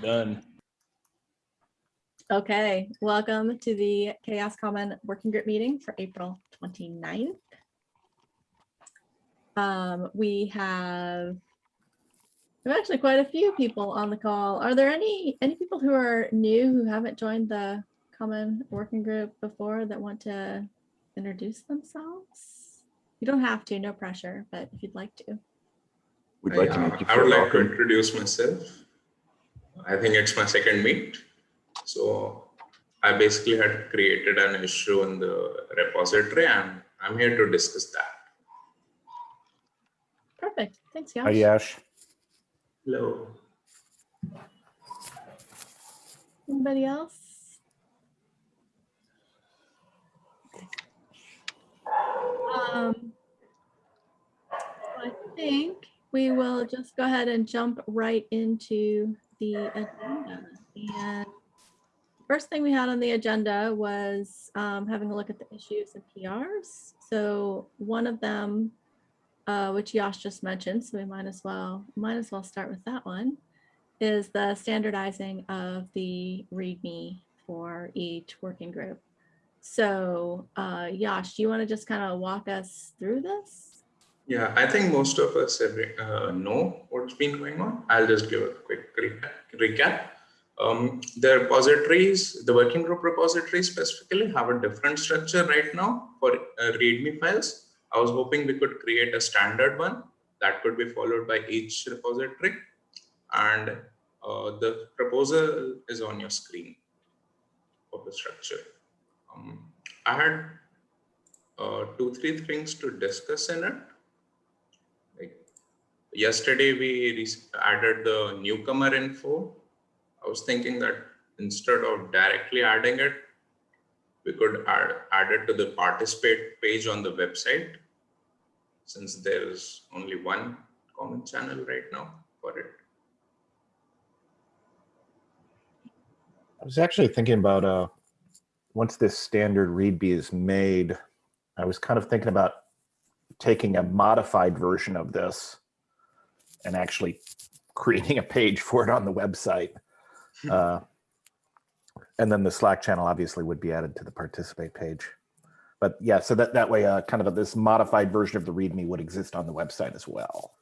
Done. Okay, welcome to the CHAOSS Common Working Group meeting for April 29th. Um, we have we have actually quite a few people on the call. Are there any any people who are new who haven't joined the Common Working Group before that want to introduce themselves? You don't have to, no pressure, but if you'd like to. We'd like to make you I would feel like to introduce myself. I think it's my second meet. So I basically had created an issue in the repository and I'm here to discuss that. Perfect, thanks, Yash. Hi, Yash. Yash. Hello. Anybody else? Um, I think we will just go ahead and jump right into the agenda. And first thing we had on the agenda was um, having a look at the issues and PRs. So one of them, uh, which Yash just mentioned, so we might as well, might as well start with that one is the standardizing of the README for each working group. So uh, Yash, do you want to just kind of walk us through this? Yeah, I think most of us every, uh, know what's been going on. I'll just give a quick recap. recap. Um, the repositories, the working group repositories specifically have a different structure right now for uh, README files. I was hoping we could create a standard one that could be followed by each repository. And uh, the proposal is on your screen of the structure. Um, I had uh, two, three things to discuss in it. Yesterday, we added the newcomer info. I was thinking that instead of directly adding it, we could add, add it to the participate page on the website since there is only one common channel right now for it. I was actually thinking about, uh, once this standard README is made, I was kind of thinking about taking a modified version of this and actually creating a page for it on the website. Uh, And then the Slack channel obviously would be added to the participate page. But yeah, so that, that way, uh, kind of this modified version of the README would exist on the website as well.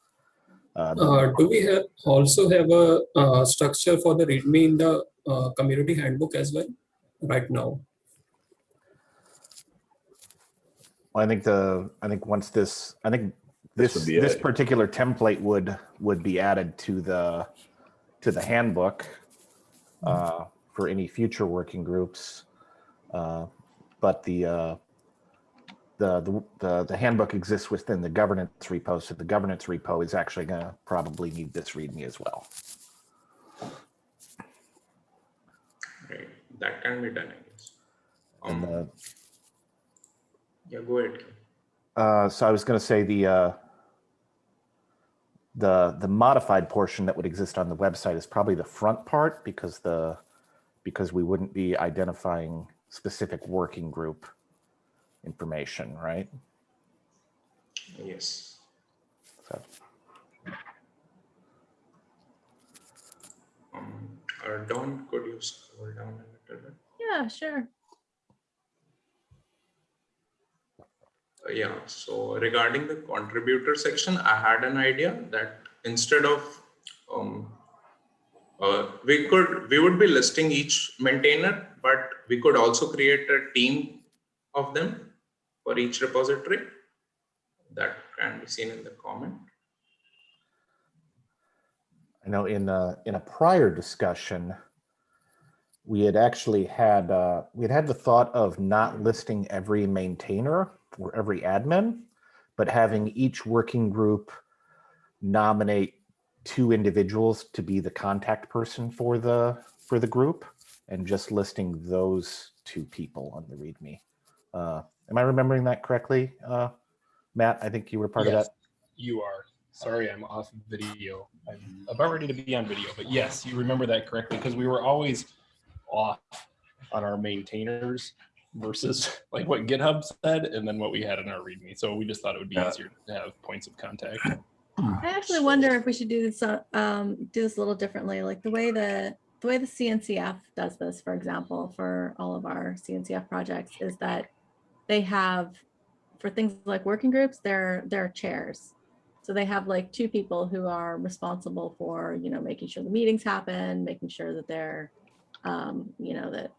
Uh, Uh, do we have also have a uh, structure for the README in the uh, community handbook as well right now? Well, I think the, I think once this, I think This this, would be this it. particular template would, would be added to the, to the handbook uh, for any future working groups. Uh, But the, uh, the, the, the, the handbook exists within the governance repo, so the governance repo is actually gonna probably need this README as well. Right, that can be done, I guess. And Um, the, yeah, go ahead. Uh, so I was going to say the uh, the the modified portion that would exist on the website is probably the front part because the because we wouldn't be identifying specific working group information, right? Yes. So Um, uh, Dawn, could you scroll down a little bit? Yeah, sure. Yeah, so regarding the contributor section, I had an idea that instead of, um, uh, we could, we would be listing each maintainer, but we could also create a team of them for each repository. That can be seen in the comment. I know in a, in a prior discussion, we had actually had, uh, we had had the thought of not listing every maintainer or every admin, but having each working group nominate two individuals to be the contact person for the, for the group and just listing those two people on the README. Uh, am I remembering that correctly? Uh, Matt, I think you were part of that. You are. Sorry, I'm off video. I'm about ready to be on video, but yes, you remember that correctly because we were always off on our maintainers versus like what GitHub said and then what we had in our README. So we just thought it would be Yeah. easier to have points of contact. I actually wonder if we should do this, uh, um, do this a little differently, like the way the the way the CNCF does this, for example, for all of our CNCF projects is that they have, for things like working groups, they're, they're chairs. So they have like two people who are responsible for, you know, making sure the meetings happen, making sure that they're, um, you know, that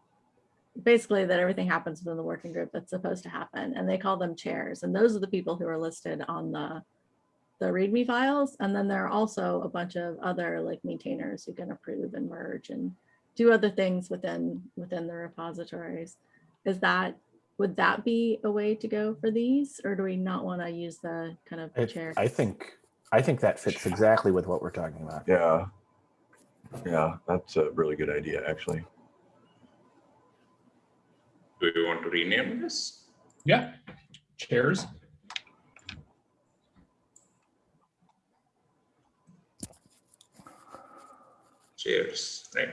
basically that everything happens within the working group that's supposed to happen. And they call them chairs. And those are the people who are listed on the, the README files. And then there are also a bunch of other like maintainers who can approve and merge and do other things within, within the repositories. Is that, would that be a way to go for these? Or do we not want to use the kind of It- chair? I think, I think that fits exactly with what we're talking about. Yeah. Yeah, that's a really good idea, actually. Do you want to rename this? Yeah, chairs. Chairs, right?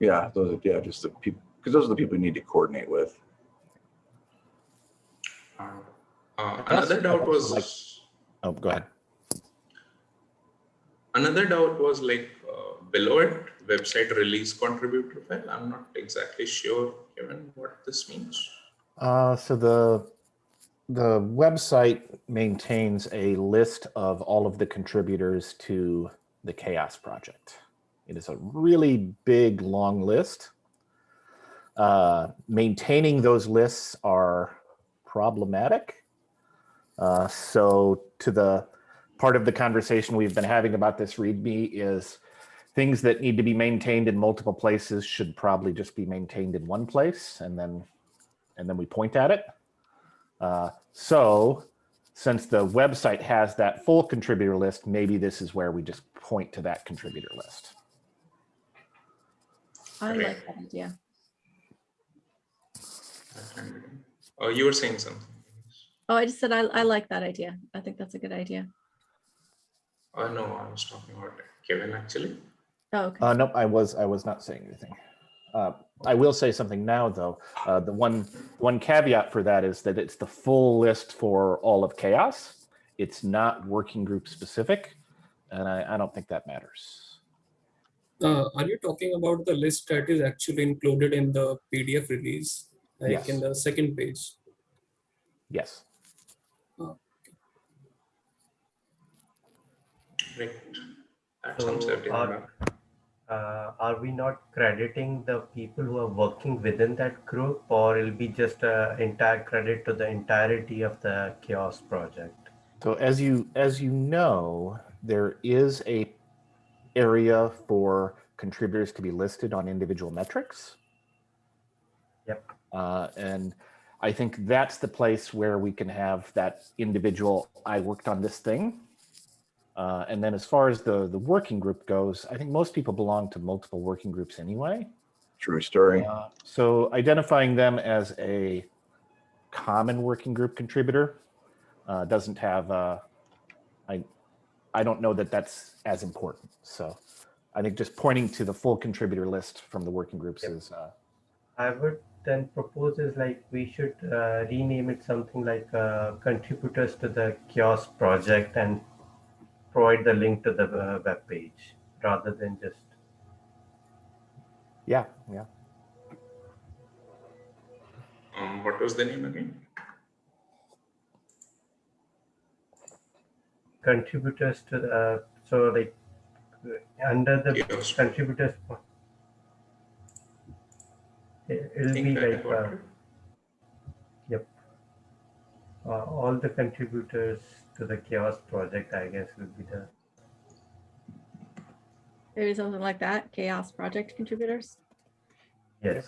Yeah, those are, yeah, just the people, because those are the people you need to coordinate with. Uh, uh, another doubt like- was, Oh, go ahead. Another doubt was like uh, below it, website release contributor file. I'm not exactly sure, Kevin, what this means. Uh, so the the website maintains a list of all of the contributors to the CHAOSS project. It is a really big, long list. Uh, maintaining those lists are problematic. Uh, so to the part of the conversation we've been having about this README is things that need to be maintained in multiple places should probably just be maintained in one place and then and then we point at it. Uh, so since the website has that full contributor list, maybe this is where we just point to that contributor list. I like that idea. Oh, you were saying something. Oh, I just said I, I like that idea. I think that's a good idea. Oh, no, I was talking about Kevin actually. Oh, okay. Uh, nope, I was I was not saying anything. Uh, I will say something now, though. Uh, the one one caveat for that is that it's the full list for all of CHAOSS. It's not working group specific, and I, I don't think that matters. Uh, are you talking about the list that is actually included in the PDF release, like Yes. in the second page? Yes. Right. That sounds So everything are, uh, are we not crediting the people who are working within that group or it'll be just a entire credit to the entirety of the CHAOSS project? So as you as you know, there is a area for contributors to be listed on individual metrics. Yep. Uh, and I think that's the place where we can have that individual. I worked on this thing. Uh, and then as far as the the working group goes, I think most people belong to multiple working groups anyway. True story. Uh, so identifying them as a common working group contributor uh, doesn't have, uh, I, I don't know that that's as important. So I think just pointing to the full contributor list from the working groups Yep. is, uh, I would then propose is like we should uh, rename it something like uh, contributors to the CHAOSS project and provide the link to the uh, web page rather than just yeah, yeah. Um, what was the name again? contributors to the uh, so like under the CHAOSS. contributors it- I it'll be like uh, Yep. Uh, all the contributors to the CHAOSS project, I guess, would be the Maybe something like that. CHAOSS project contributors. yes.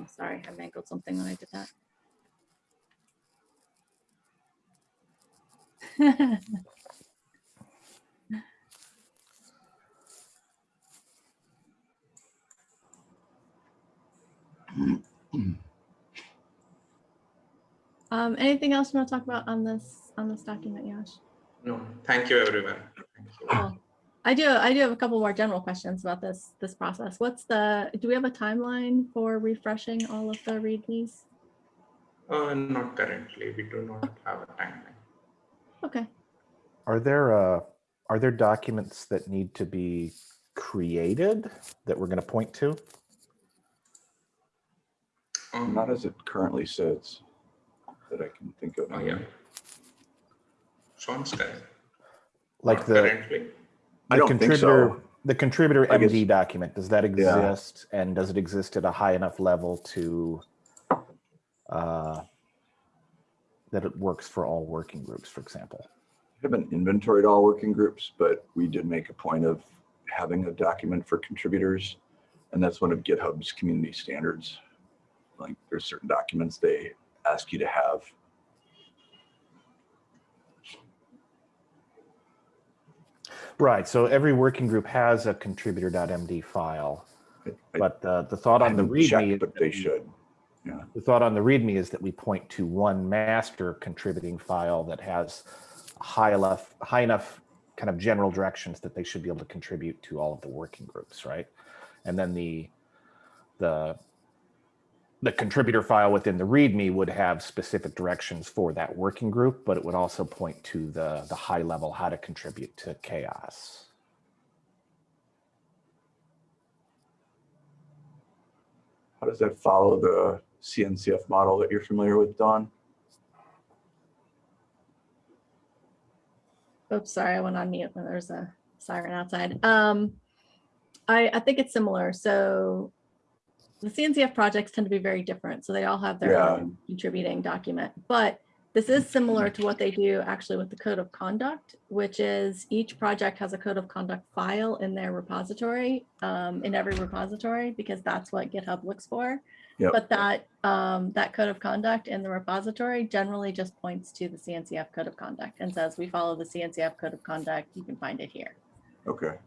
Oh, sorry, I mangled something when I did that. Um, anything else you want to talk about on this, on this document, Yash? No, thank you, everyone. Thank you. Cool. I do, I do have a couple more general questions about this, this process. What's the, do we have a timeline for refreshing all of the readmes? Uh, not currently. We do not have a timeline. Okay, Are there, uh, are there documents that need to be created that we're going to point to? Um, Not as it currently sits that I can think of. Oh, yeah. Sean's correct. Like Not the, Currently, I the don't think contributor, so. the contributor I guess- MD document, does that Yeah. exist? And does it exist at a high enough level to uh, that it works for all working groups, for example? We haven't inventoried all working groups, but we did make a point of having a document for contributors. And that's one of GitHub's community standards. Like there's certain documents they ask you to have. Right, so every working group has a contributor.md file, I- but uh, the thought on the haven't checked, README. But they we- should. The thought on the README is that we point to one master contributing file that has high enough, high enough kind of general directions that they should be able to contribute to all of the working groups, right? And then the, the, the contributor file within the README would have specific directions for that working group, but it would also point to the, the high level, how to contribute to CHAOSS. How does that follow the CNCF model that you're familiar with, Dawn? oops, sorry, I went on mute when there's a siren outside. Um, I, I think it's similar. So the CNCF projects tend to be very different. So they all have their Yeah. own contributing document, but this is similar to what they do actually with the code of conduct, which is each project has a code of conduct file in their repository, um, in every repository, because that's what GitHub looks for. Yep. But that, um, that code of conduct in the repository generally just points to the CNCF code of conduct and says, we follow the CNCF code of conduct. You can find it here. Okay,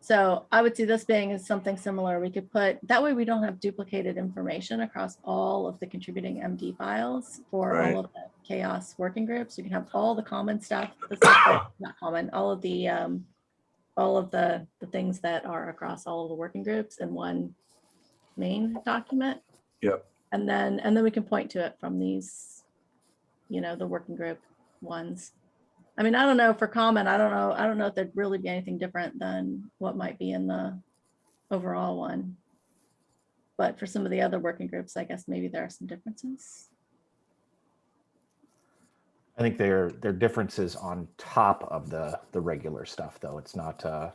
So I would see this being as something similar. We could put, that way we don't have duplicated information across all of the contributing MD files for Right. all of the CHAOSS working groups. You can have all the common stuff, the stuff not common, all of the, um, all of the, the things that are across all of the working groups in one main document. Yep. And then, and then we can point to it from these, you know, the working group ones. I mean, I don't know for common, I don't know, I don't know if there'd really be anything different than what might be in the overall one. But for some of the other working groups, I guess maybe there are some differences. I think there, there are differences on top of the, the regular stuff, though. It's not, uh,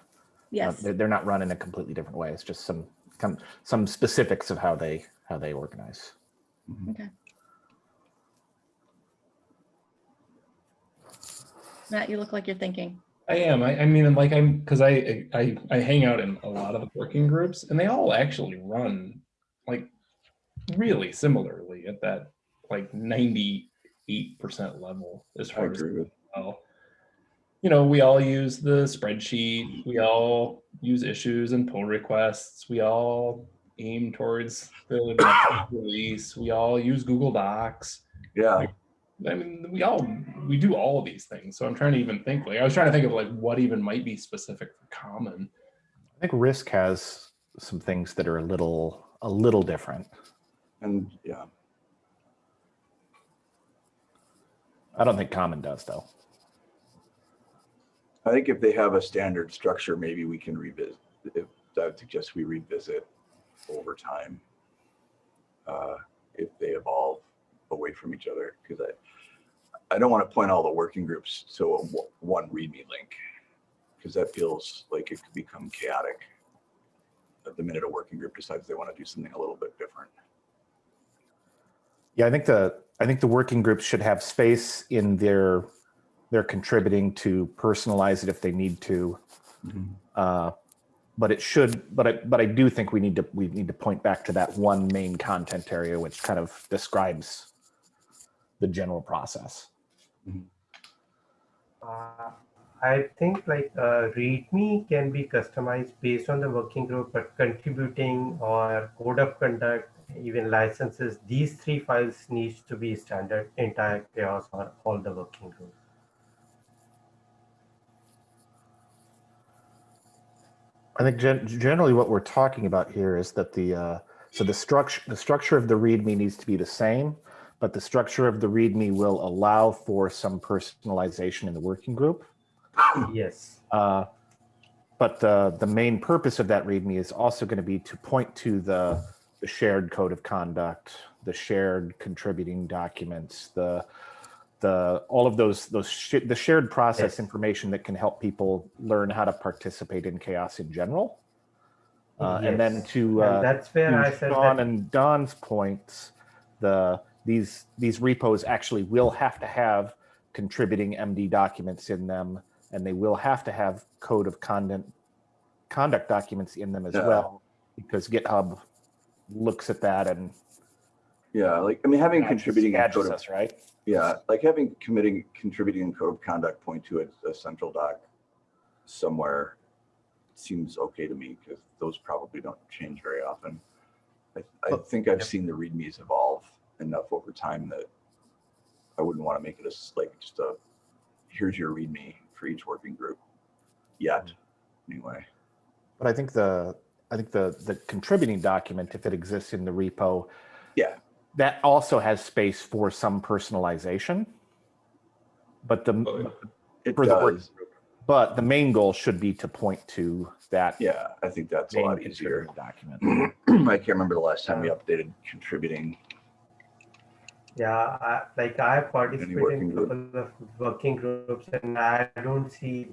Uh, Yes, They're, they're not run in a completely different way. It's just some, some, some specifics of how they, how they organize. Mm-hmm. Okay. Matt, you look like you're thinking. I am. I, I mean, like I'm because I, I I hang out in a lot of the working groups, and they all actually run like really similarly at that like ninety eight percent level as far as agree with. well. You know, we all use the spreadsheet. We all use issues and pull requests. We all aim towards the release. We all use Google Docs. Yeah, I mean, we all we do all of these things. So I'm trying to even think like I was trying to think of like what even might be specific for common. I think Risk has some things that are a little, a little different. and yeah, I don't think Common does, though. I think if they have a standard structure, maybe we can revisit, if, I would suggest we revisit over time. Uh, if they evolve away from each other, because I, I don't want to point all the working groups to a one README link. Because that feels like it could become chaotic. At the minute a working group decides they want to do something a little bit different. Yeah, I think the, I think the working groups should have space in their, their contributing to personalize it if they need to. Uh, But it should, but I, but I do think we need to, we need to point back to that one main content area, which kind of describes the general process. Uh, I think like uh, README can be customized based on the working group, but contributing or code of conduct even licenses, these three files needs to be standard entire CHAOSS or all the working group. I think gen- generally what we're talking about here is that the, uh, so the structure, the structure of the README needs to be the same, but the structure of the README will allow for some personalization in the working group. Yes. Uh, But the, the main purpose of that README is also going to be to point to the, the shared code of conduct, the shared contributing documents, the, the, all of those, those, sh- the shared process Yes. information that can help people learn how to participate in CHAOSS in general. Uh, And then Yes. to, And uh, that's where I said that, and Dawn's points, the, these, these repos actually will have to have contributing MD documents in them, and they will have to have code of conduct, conduct documents in them as Yeah. well, because GitHub looks at that and Yeah, like, I mean, having badges- contributing and badges code of, right? yeah, like having committing, contributing code of conduct point to a, a central doc somewhere seems okay to me because those probably don't change very often. I, I Well, think I've seen the readmes evolve enough over time that I wouldn't want to make it a s- like just a here's your readme for each working group yet. Mm-hmm. Anyway, But I think the, I think the, the contributing document, if it exists in the repo, yeah, that also has space for some personalization. But the, Oh, it For the work but the main goal should be to point to that Yeah, I think that's a lot easier. contributing document. I can't remember the last time we updated contributing. yeah, I, like I participate in group? couple of working groups and I don't see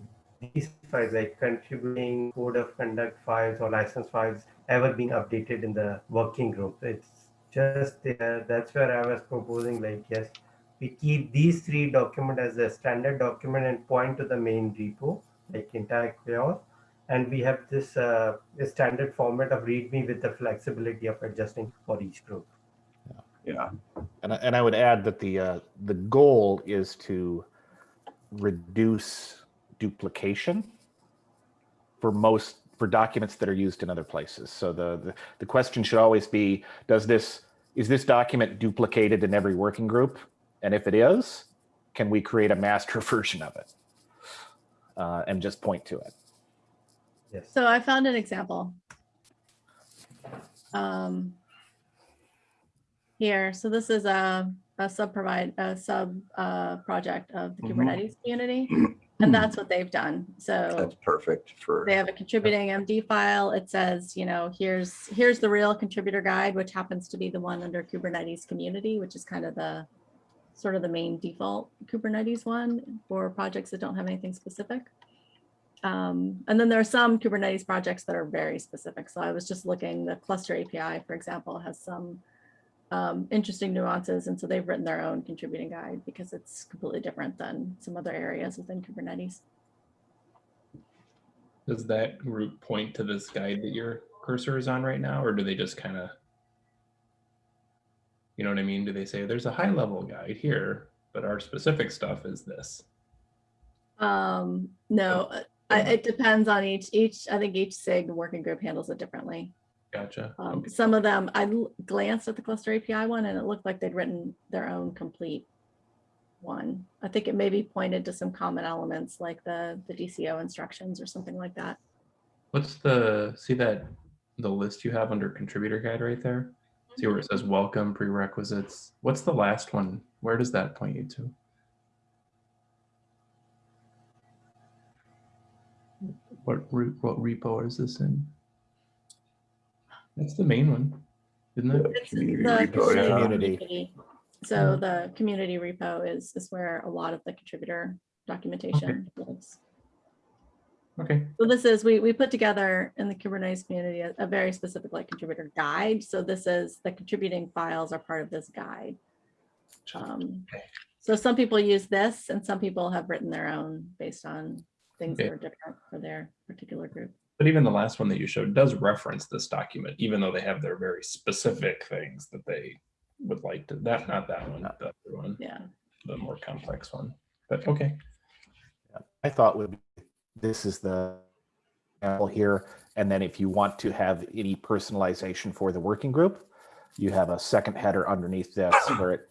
these files like contributing code of conduct files or license files ever being updated in the working group. It's just there. That's where I was proposing like, yes, we keep these three document as a standard document and point to the main repo, like entire CHAOSS. And we have this uh, standard format of README with the flexibility of adjusting for each group. Yeah, And I, and I would add that the uh, the goal is to reduce duplication for most for documents that are used in other places. So the, the the question should always be: Does this is this document duplicated in every working group? And if it is, can we create a master version of it uh, and just point to it? Yes. So I found an example. Um, here, so this is a, a sub provide, a sub uh, project of the Mhm. Kubernetes community. And that's what they've done. So that's perfect for, they have a contributing MD file. It says, you know, here's, here's the real contributor guide, which happens to be the one under Kubernetes community, which is kind of the sort of the main default Kubernetes one for projects that don't have anything specific. Um, and then there are some Kubernetes projects that are very specific. So I was just looking, the cluster API, for example, has some um, interesting nuances. And so they've written their own contributing guide because it's completely different than some other areas within Kubernetes. Does that group point to this guide that your cursor is on right now, or do they just kind of, you know what I mean? Do they say there's a high level guide here, but our specific stuff is this? Um, no, uh, I, it depends on each, each, I think each SIG working group handles it differently. Gotcha. Um, Okay. some of them, I glanced at the cluster API one and it looked like they'd written their own complete one. I think it maybe pointed to some common elements like the, the DCO instructions or something like that. What's the, see that, the list you have under contributor guide right there? See where it says welcome prerequisites? What's the last one? Where does that point you to? What what repo is this in? That's the main one, isn't it? It's community the repo, yeah. Community. So the community repo is, is where a lot of the contributor documentation lives. Okay, So this is, we, we put together in the Kubernetes community a, a very specific like contributor guide. So this is, the contributing files are part of this guide. Um, Okay. So some people use this and some people have written their own based on things that are different for their particular group. But even the last one that you showed does reference this document, even though they have their very specific things that they would like to, that, not that one, the other one, Yeah. the more complex one. But okay, I thought would be, this is the example here. And then if you want to have any personalization for the working group, you have a second header underneath this where it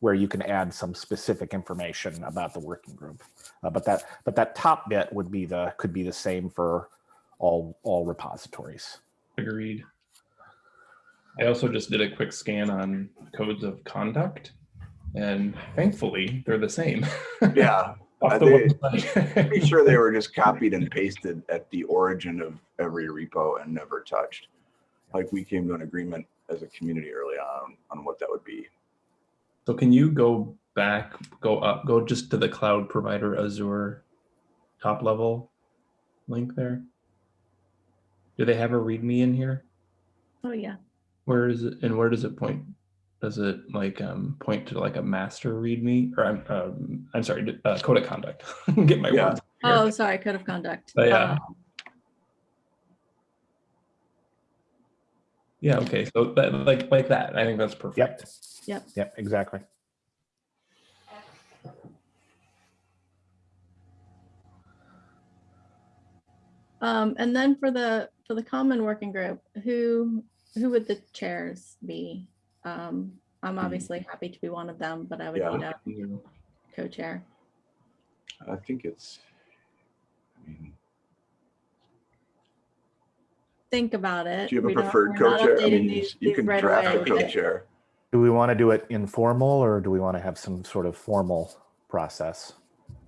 where you can add some specific information about the working group. Uh, but that but that top bit would be the could be the same for all all repositories. Agreed. I also just did a quick scan on codes of conduct and thankfully they're the same. Yeah, Off the they- website. pretty sure they were just copied and pasted at the origin of every repo and never touched. Like we came to an agreement as a community early on on what that would be. So can you go back, go up, go just to the cloud provider Azure top level link there? Do they have a README in here? Oh, yeah. Where is it and where does it point? Does it like um, point to like a master README or I'm um, I'm sorry, uh, code of conduct? Get my Yeah. words. here. Oh, sorry, code of conduct. Oh, yeah. Um, Yeah. Okay. So that, like like that. I think that's perfect. Yep, Yeah, exactly. Um, and then for the, for the common working group, who, who would the chairs be? Um, I'm obviously happy to be one of them, but I would Yeah. need a co-chair. I think it's, I mean, Think about it. do you have We a preferred co-chair? I mean, these- you these can right draft a away, but- co-chair. Do we want to do it informal or do we want to have some sort of formal process?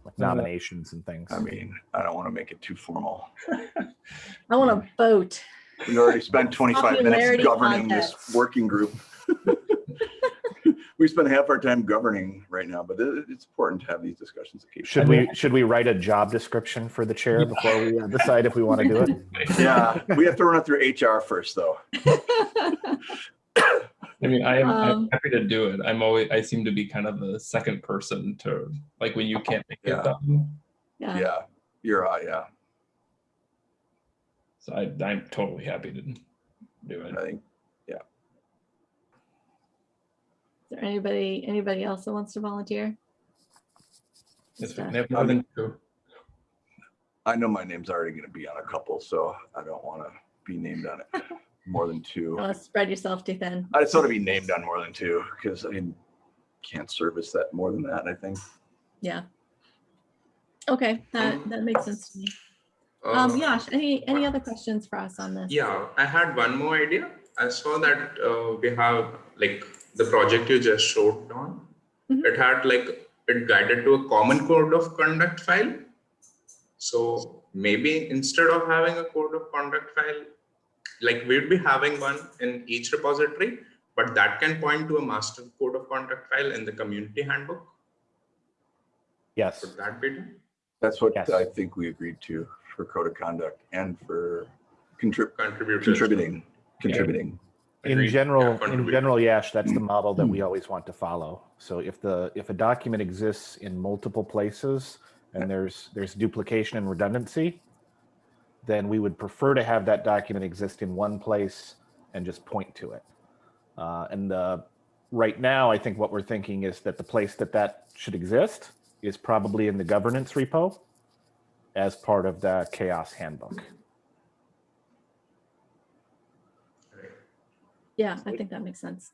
Like Uh, nominations and things? I mean, I don't want to make it too formal. I want to vote. We already spent 25 minutes Popularity governing this working group. We spend half our time governing right now, but it's important to have these discussions Should occasionally. we, should we write a job description for the chair before we uh, decide if we want to do it? Yeah, we have to run it through HR first, though. I mean, I am I'm Um, happy to do it. I'm always I seem to be kind of the second person to like when you can't make Yeah. it done. Yeah. Yeah, you're, uh, yeah, So I I'm totally happy to do it. I think, Yeah. Is there anybody, anybody else that wants to volunteer? If Yeah. they have more than two. I know my name's already gonna be on a couple, so I don't want to be named on it more than two. Uh, spread yourself too thin. I just want to be named on more than two, because I can't service that more than that, I think. Yeah. Okay, that, that makes sense to me. Uh, Um, Yash, any, any other questions for us on this? Yeah, I had one more idea. I saw that uh, we have like the project you just showed on. Mhm. It had like it guided to a common code of conduct file. So maybe instead of having a code of conduct file, like we'd be having one in each repository, but that can point to a master code of conduct file in the community handbook. Yes, Would that be done? That's what Yes. I think we agreed to for code of conduct and for contrib- Contributors. contributing, contributing. in general, Yeah, in general, Yash, that's the model that we always want to follow. So if the, if a document exists in multiple places and there's, there's duplication and redundancy, then we would prefer to have that document exist in one place and just point to it. Uh, and the, right now, I think what we're thinking is that the place that that should exist is probably in the governance repo as part of the CHAOSS handbook. Yeah, I think that makes sense.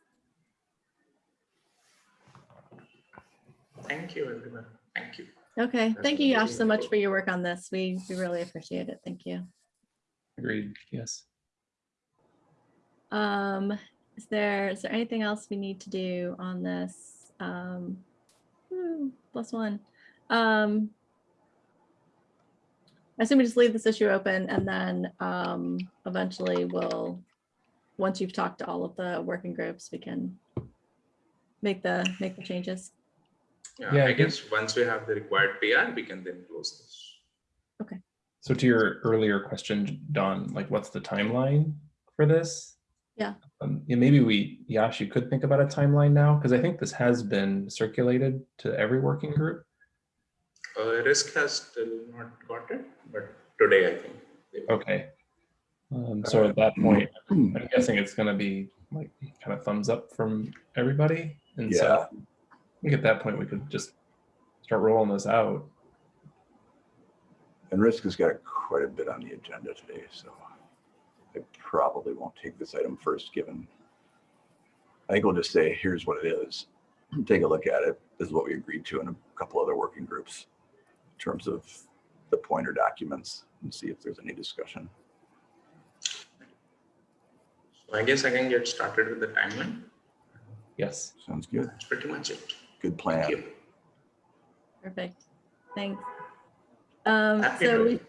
Thank you, everyone. Thank you. Okay, That's thank you, Yash, so much for your work on this. We, we really appreciate it. Thank you. Agreed. Yes. Um, is there, is there anything else we need to do on this? Um, whew, plus one. Um, I assume we just leave this issue open and then, um, eventually we'll, once you've talked to all of the working groups, we can make the, make the changes. Yeah, Yeah, I I think- guess once we have the required PR, we can then close this. Okay. So to your earlier question, Dawn, like what's the timeline for this? Yeah. Um, yeah, maybe we, Yash, you could think about a timeline now, because I think this has been circulated to every working group. Uh, risk has still not got it, but today I think. Okay. Um, so at that point, I'm guessing it's gonna be like kind of thumbs up from everybody. And so I think at that point, we could just start rolling this out. And Risk has got quite a bit on the agenda today, so I probably won't take this item first, given I think we'll just say, here's what it is. Take a look at it. This is what we agreed to in a couple other working groups in terms of the pointer documents and see if there's any discussion. So I guess I can get started with the timeline. Yes. Sounds good. That's pretty much it. Good plan. Thank you. Perfect. Thanks. Um, Happy so we,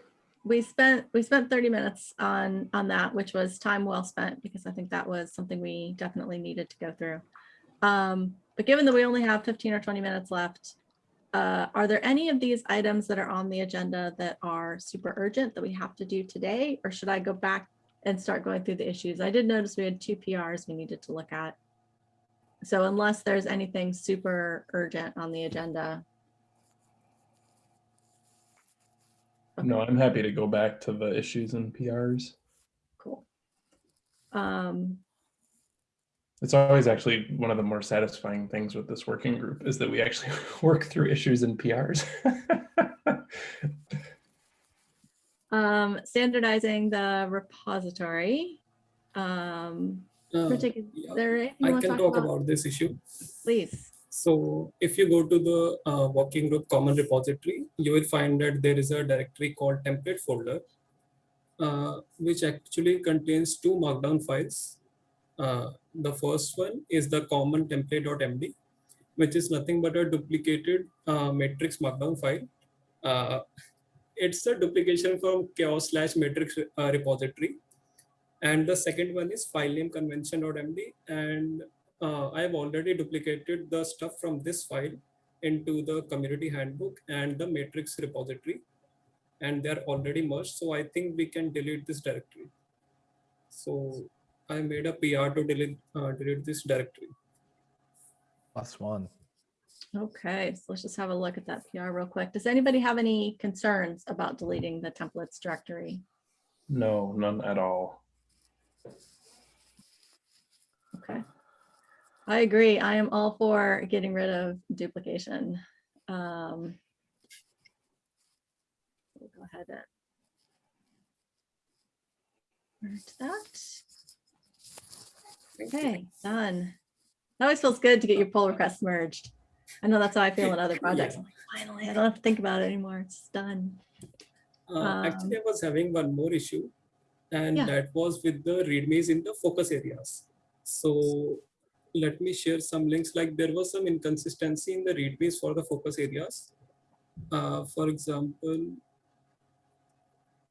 we spent, we spent 30 minutes on, on that, which was time well spent because I think that was something we definitely needed to go through. Um, but given that we only have 15 or 20 minutes left, uh, are there any of these items that are on the agenda that are super urgent that we have to do today? Or should I go back and start going through the issues? I did notice we had two PRs we needed to look at. So unless there's anything super urgent on the agenda, No, I'm happy to go back to the issues and PRs. Cool. Um, It's always actually one of the more satisfying things with this working group is that we actually work through issues and PRs. um, standardizing the repository. Um, Uh, yeah, there anything I can talk talk about? about this issue. Please. So if you go to the uh, working group common repository, you will find that there is a directory called template folder, uh, which actually contains two markdown files. Uh, the first one is the common template.md, which is nothing but a duplicated uh, metrics markdown file. Uh, it's a duplication from CHAOSS slash metrics uh, repository. And the second one is file name convention.md and uh, I have already duplicated the stuff from this file into the community handbook and the metrics repository and they're already merged. So I think we can delete this directory. So I made a PR to delete, uh, delete this directory. Last Plus one. Okay, so let's just have a look at that PR real quick. Does anybody have any concerns about deleting the templates directory? No, none at all. Okay. I agree. I am all for getting rid of duplication. Um, We'll go ahead and merge that. Thank you. Okay, done. It always feels good to get your pull requests merged. I know that's how I feel in other projects. I'm like, finally, I don't have to think about it anymore. It's done. Uh, actually, I was having one more issue and Yeah. that was with the readmes in the focus areas. So let me share some links like there was some inconsistency in the readmes for the focus areas. Uh, for example,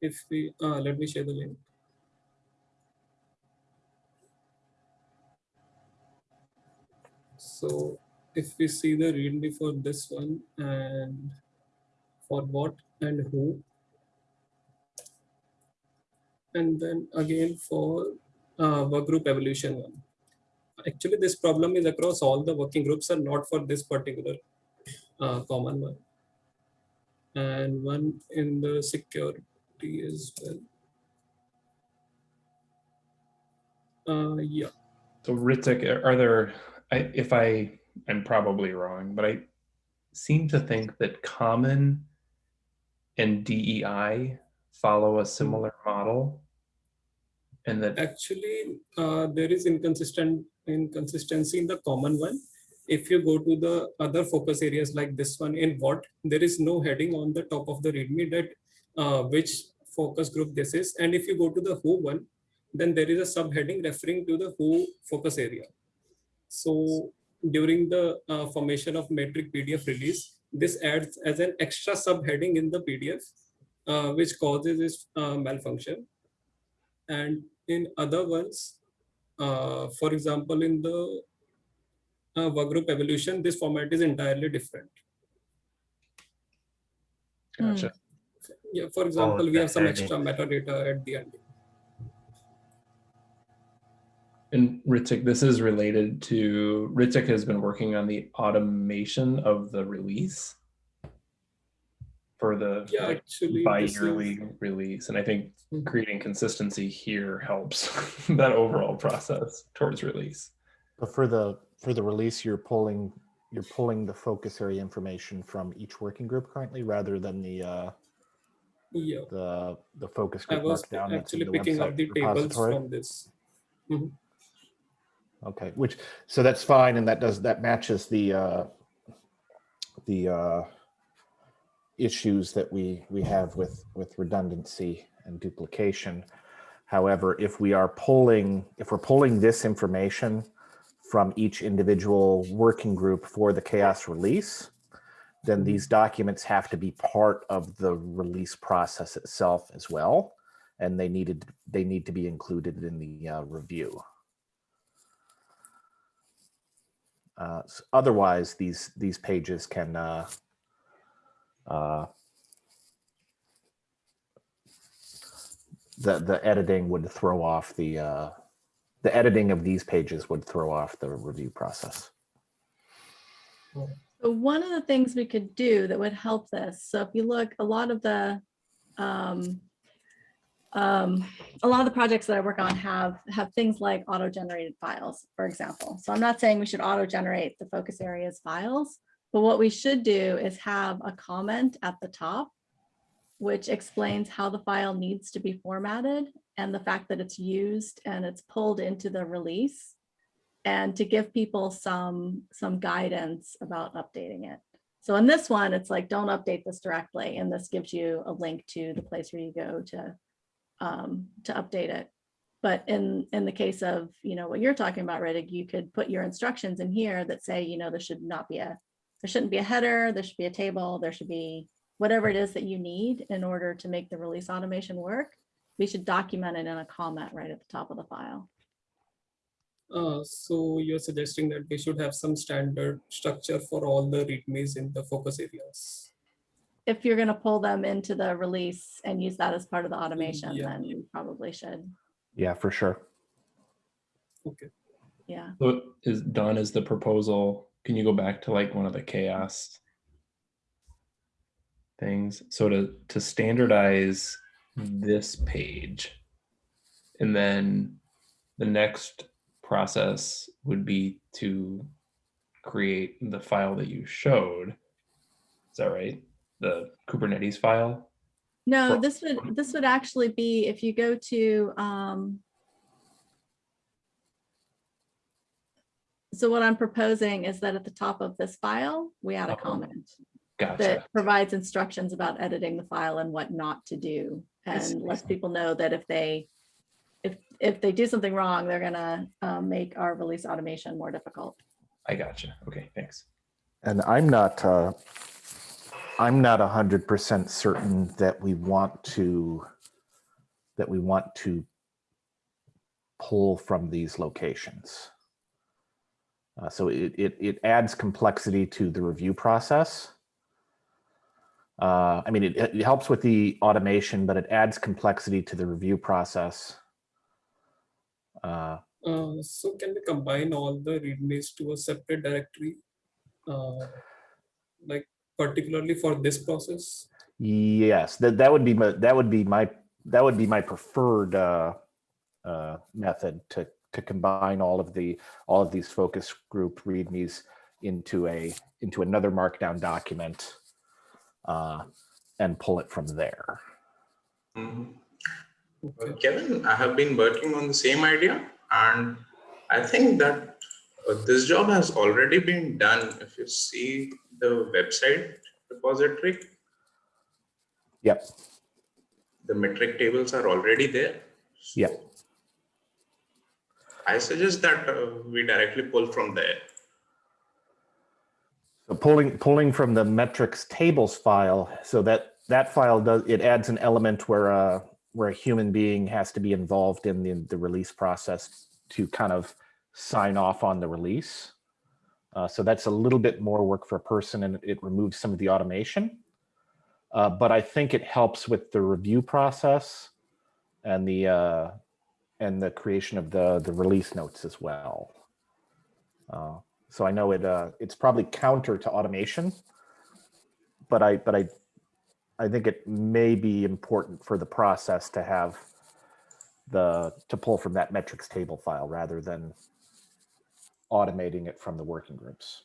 if we, uh, let me share the link. So if we see the readme for this one and for what and who, and then again for uh, work group evolution one. Actually, this problem is across all the working groups and not for this particular uh, common one. And one in the security as well. Uh, yeah, So Ritik, are there, I, if I, I'm probably wrong, but I seem to think that common and DEI follow a similar model. And that, actually, uh, there is inconsistent inconsistency in the common one. If you go to the other focus areas like this one in what, there is no heading on the top of the README that uh, which focus group this is. And if you go to the who one, then there is a subheading referring to the who focus area. So during the uh, formation of metric PDF release, this adds as an extra subheading in the PDF, uh, which causes this uh, malfunction. And in other ones, uh, for example, in the uh, workgroup evolution, this format is entirely different. Gotcha. Yeah, for example, we have some extra metadata at the end. And Ritik, this is related to, Ritik has been working on the automation of the release for the Yeah, like, actually, bi-yearly release. And I think creating consistency here helps that overall process towards release. But for the, for the release, you're pulling, you're pulling the focus area information from each working group currently, rather than the, uh, Yeah, the, the focus I group was markdown. actually picking up website the tables from this. Okay, which, so that's fine, and that does, that matches the, uh, the, uh, issues that we, we have with, with redundancy and duplication. However, if we are pulling, if we're pulling this information from each individual working group for the CHAOSS release, then these documents have to be part of the release process itself as well. And they needed, they need to be included in the uh, review. Uh, Otherwise, these, these pages can uh, uh, the, the editing would throw off the, uh, the editing of these pages would throw off the review process. So one of the things we could do that would help this, so if you look, a lot of the, um, um, a lot of the projects that I work on have, have things like auto-generated files, for example. So I'm not saying we should auto-generate the focus areas files, but what we should do is have a comment at the top which explains how the file needs to be formatted and the fact that it's used and it's pulled into the release and to give people some, some guidance about updating it. So in this one, it's like, don't update this directly. And this gives you a link to the place where you go to, um, to update it. But in, in the case of, you know, what you're talking about, Riddick, you could put your instructions in here that say, you know, there should not be a, there shouldn't be a header, there should be a table, there should be whatever it is that you need in order to make the release automation work. We should document it in a comment right at the top of the file. Uh, so you're suggesting that we should have some standard structure for all the readmes in the focus areas. If you're gonna pull them into the release and use that as part of the automation, Yeah. then you probably should. Yeah, for sure. Okay. Yeah, So is Dawn is the proposal, can you go back to like one of the CHAOSS things? So to, to standardize this page. And then the next process would be to create the file that you showed. Is that right? The Kubernetes file? no, Well- this would, this would actually be, if you go to, um, so what I'm proposing is that at the top of this file, we add a Oh, comment. Gotcha. that provides instructions about editing the file and what not to do. I see. And lets people know that if they, if, if they do something wrong, they're gonna um, make our release automation more difficult. I gotcha. Okay, thanks. And I'm not, uh, I'm not a hundred percent certain that we want to, that we want to pull from these locations. Uh, so it, it, it adds complexity to the review process. Uh, I mean, it, it helps with the automation, but it adds complexity to the review process. Uh, Uh, so can we combine all the readmes to a separate directory? Uh, like particularly for this process? Yes, that, that would be my, that would be my, that would be my preferred uh, uh, method to, to combine all of the, all of these focus group readmes into a, into another markdown document uh, and pull it from there. Mhm. Okay. Kevin, I have been working on the same idea and I think that this job has already been done. If you see the website repository, Yep, the metric tables are already there. Yeah. I suggest that uh, we directly pull from there. so pulling, pulling from the metrics tables file, so that, that file does, it adds an element where, uh, where a human being has to be involved in the, the release process to kind of sign off on the release. Uh, so that's a little bit more work for a person and it removes some of the automation. Uh, but I think it helps with the review process and the, uh, and the creation of the, the release notes as well. Uh, so I know it, uh, it's probably counter to automation, but I, but I, I think it may be important for the process to have the, to pull from that metrics table file rather than automating it from the working groups.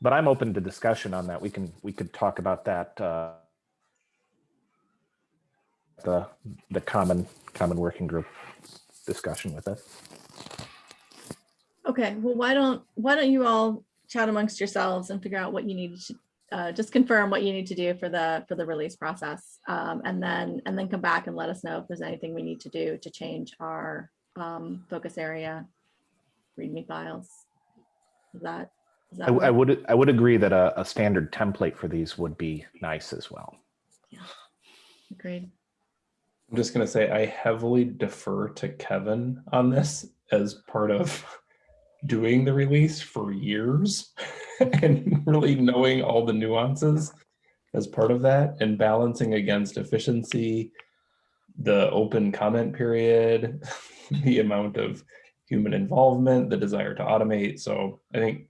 But I'm open to discussion on that. We can, we could talk about that, uh, the, the common, common working group discussion with it. Okay, well, why don't, why don't you all chat amongst yourselves and figure out what you need to, uh, just confirm what you need to do for the, for the release process. Um, and then, and then come back and let us know if there's anything we need to do to change our, um, focus area README files. Is that? is that I, I would, I would agree that a, a standard template for these would be nice as well. Yeah, agreed. I'm just gonna say I heavily defer to Kevin on this as part of doing the release for years and really knowing all the nuances as part of that and balancing against efficiency, the open comment period, the amount of human involvement, the desire to automate. So I think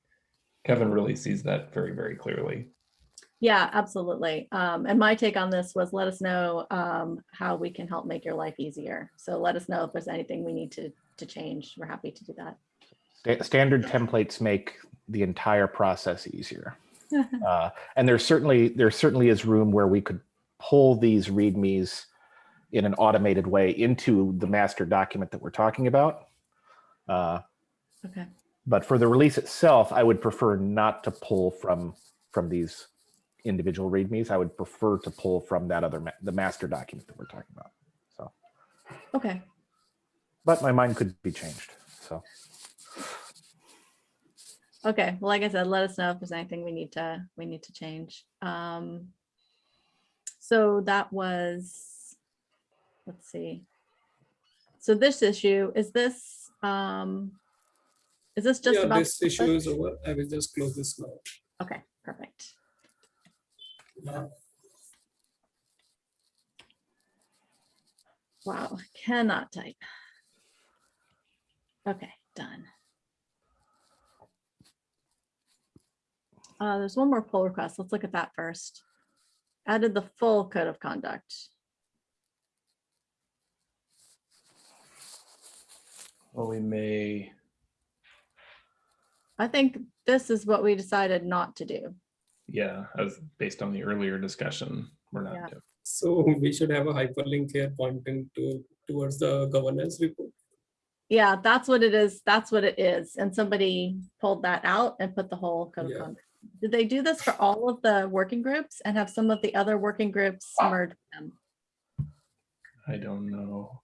Kevin really sees that very, very clearly. Yeah, absolutely. Um, and my take on this was let us know um, how we can help make your life easier. So let us know if there's anything we need to, to change. We're happy to do that. Standard templates make the entire process easier. Uh, And there's certainly, there certainly is room where we could pull these readmes in an automated way into the master document that we're talking about. Uh, Okay, But for the release itself, I would prefer not to pull from, from these individual readmes. I would prefer to pull from that other, ma- the master document that we're talking about. So, okay. but my mind could be changed, so. Okay, well, like I said, let us know if there's anything we need to, we need to change. Um, so that was, let's see. So this issue, is this, um, is this just Yeah, about? this issue is over. I will just close this now. Okay, perfect. Wow, cannot type. Okay, done. Uh, there's one more pull request. Let's look at that first. Added the full code of conduct. Well, we may, I think this is what we decided not to do. yeah, as based on the earlier discussion, we're Yeah. not doing. So we should have a hyperlink here pointing to towards the governance report. Yeah, that's what it is. That's what it is. And somebody pulled that out and put the whole code of Yeah. conduct. Did they do this for all of the working groups and have some of the other working groups ah. merge them? I don't know.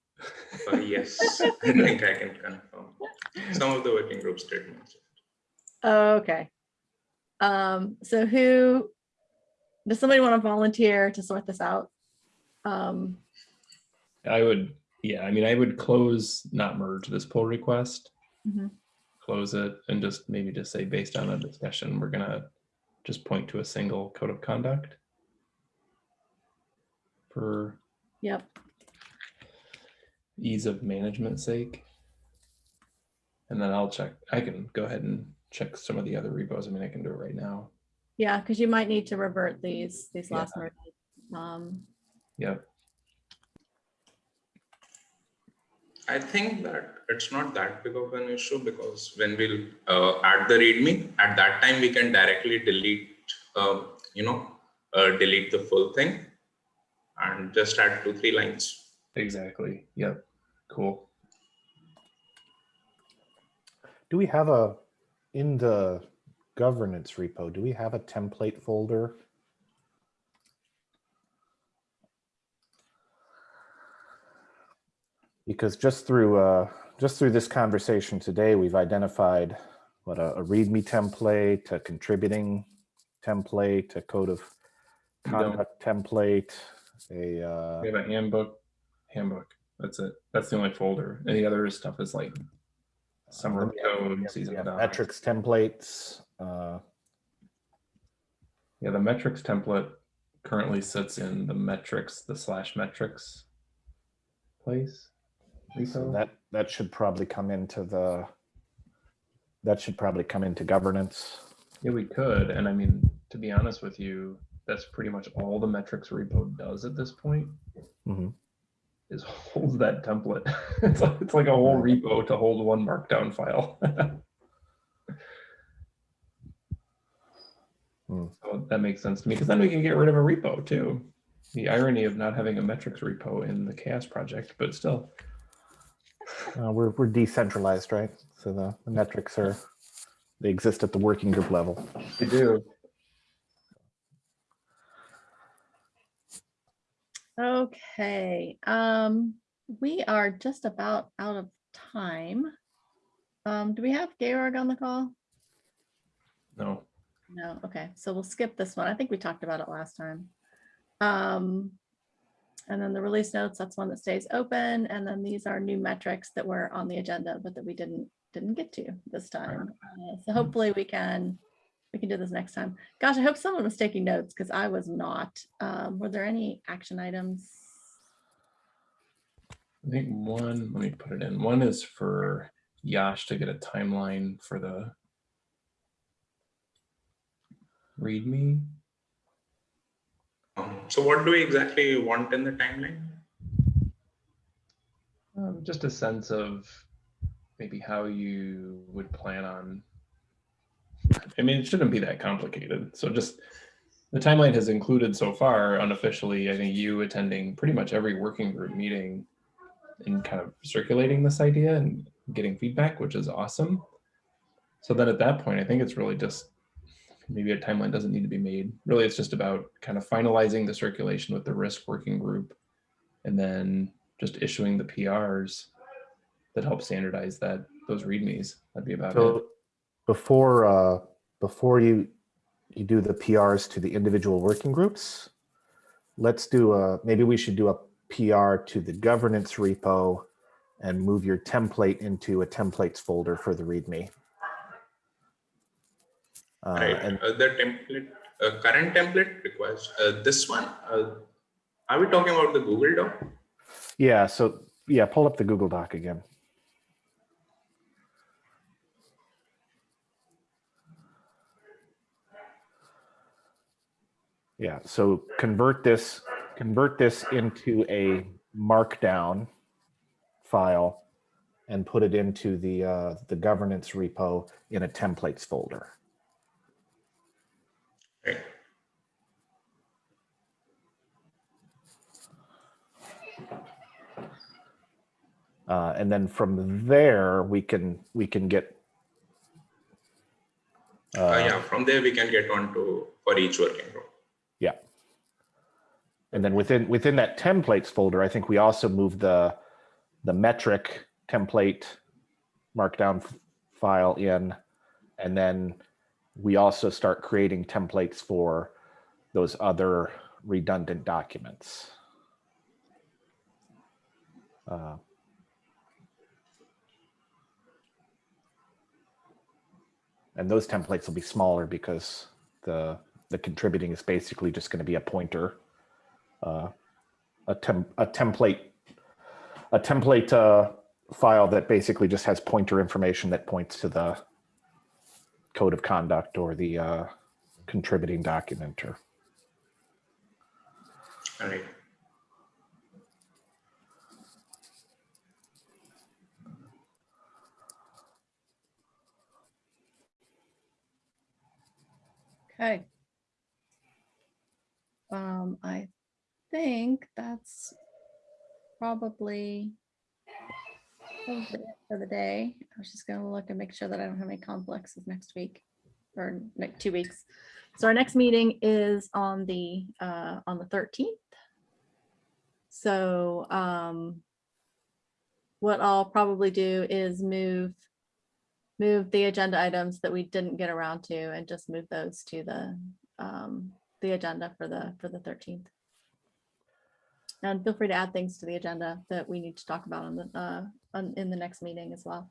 Uh, yes, I think I can confirm. Some of the working groups did mention. Okay. Um, so who, does somebody want to volunteer to sort this out? Um, I would, yeah, I mean, I would close, not merge this pull request. Mhm. Close it and just maybe just say, based on a discussion, we're gonna just point to a single code of conduct. For yep, ease of management sake. And then I'll check, I can go ahead and check some of the other repos. I mean, I can do it right now. yeah, because you might need to revert these, these Yeah. last merges. Um, Yep, I think that it's not that big of an issue because when we'll uh, add the README, at that time we can directly delete, uh, you know, uh, delete the full thing and just add two, three lines. Exactly. Yep, cool. Do we have a, in the governance repo, do we have a template folder? Because just through, uh, just through this conversation today, we've identified what a, a README template, a contributing template, a code of conduct template, a, uh, We have a handbook, handbook. That's it. That's the only folder. Any other stuff is like summer have- code, we season of metrics templates, uh, Yeah, the metrics template currently sits in the metrics, the slash metrics place. So that, that should probably come into the, that should probably come into governance. Yeah, we could. And I mean, to be honest with you, that's pretty much all the metrics repo does at this point Mhm. Is hold that template. It's like, it's like a whole repo to hold one markdown file. Hmm. So that makes sense to me because then we can get rid of a repo too. The irony of not having a metrics repo in the CHAOSS project, but still. Uh, we're, we're decentralized, right? So the, the metrics are, they exist at the working group level. They do. Okay, um, we are just about out of time. Um, do we have Georg on the call? No. No, okay, so we'll skip this one. I think we talked about it last time. Um, and then the release notes, that's one that stays open. And then these are new metrics that were on the agenda, but that we didn't, didn't get to this time. Uh, So hopefully we can, we can do this next time. Gosh, I hope someone was taking notes because I was not. Um, were there any action items? I think one, let me put it in. One is for Yash to get a timeline for the README. Um, so what do we exactly want in the timeline? Um, just a sense of maybe how you would plan on. I mean, it shouldn't be that complicated. So just the timeline has included so far unofficially, I think you attending pretty much every working group meeting and kind of circulating this idea and getting feedback, which is awesome. So then at that point, I think it's really just maybe a timeline doesn't need to be made. Really, it's just about kind of finalizing the circulation with the risk working group and then just issuing the PRs that help standardize that those readmes. That'd be about it. Before, uh, before you, you do the PRs to the individual working groups, let's do a, maybe we should do a PR to the governance repo and move your template into a templates folder for the README. Uh, Right, and uh, the template, uh, current template requires, uh, this one, uh, are we talking about the Google Doc? yeah, so yeah, pull up the Google Doc again. Yeah, so convert this, convert this into a markdown file and put it into the, uh, the governance repo in a templates folder. Right, Uh, and then from there, we can, we can get. uh, yeah, from there we can get on to, for each working group. And then within, within that templates folder, I think we also move the, the metric template markdown file in. And then we also start creating templates for those other redundant documents. Uh, And those templates will be smaller because the, the contributing is basically just going to be a pointer. Uh, a, tem a template, a template uh, file that basically just has pointer information that points to the code of conduct or the uh, contributing document or All right, Okay. Um, I think that's probably for the day. I was just gonna look and make sure that I don't have any conflicts with next week or two weeks. So our next meeting is on the, uh, on the thirteenth. So, um, what I'll probably do is move move the agenda items that we didn't get around to and just move those to the, um, the agenda for the, for the thirteenth. And feel free to add things to the agenda that we need to talk about on the, uh, on, in the next meeting as well.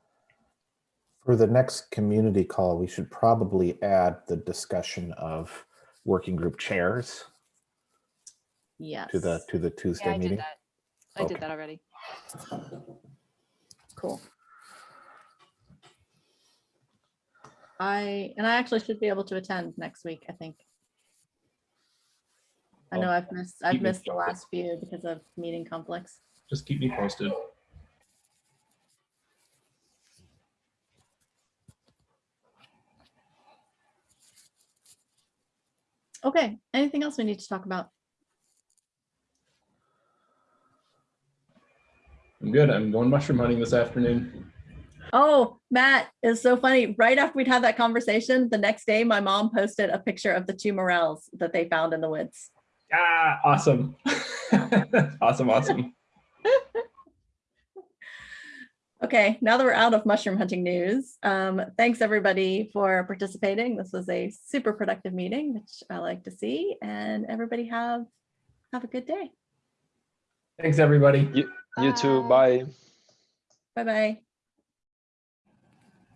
For the next community call, we should probably add the discussion of working group chairs Yes. to the, to the Yeah, Tuesday I did meeting. that. I Okay. did that already. Cool. I, and I actually should be able to attend next week, I think. I know I've missed, I've missed the last few because of meeting conflicts. Just keep me posted. Okay, anything else we need to talk about? I'm good. I'm going mushroom hunting this afternoon. Oh, Matt, it's so funny. Right after we'd had that conversation, the next day, my mom posted a picture of the two morels that they found in the woods. Ah, awesome. awesome, awesome. Okay, now that we're out of mushroom hunting news, um, thanks everybody for participating. This was a super productive meeting, which I like to see, and everybody have have a good day. Thanks, everybody. You too. Bye. Bye bye.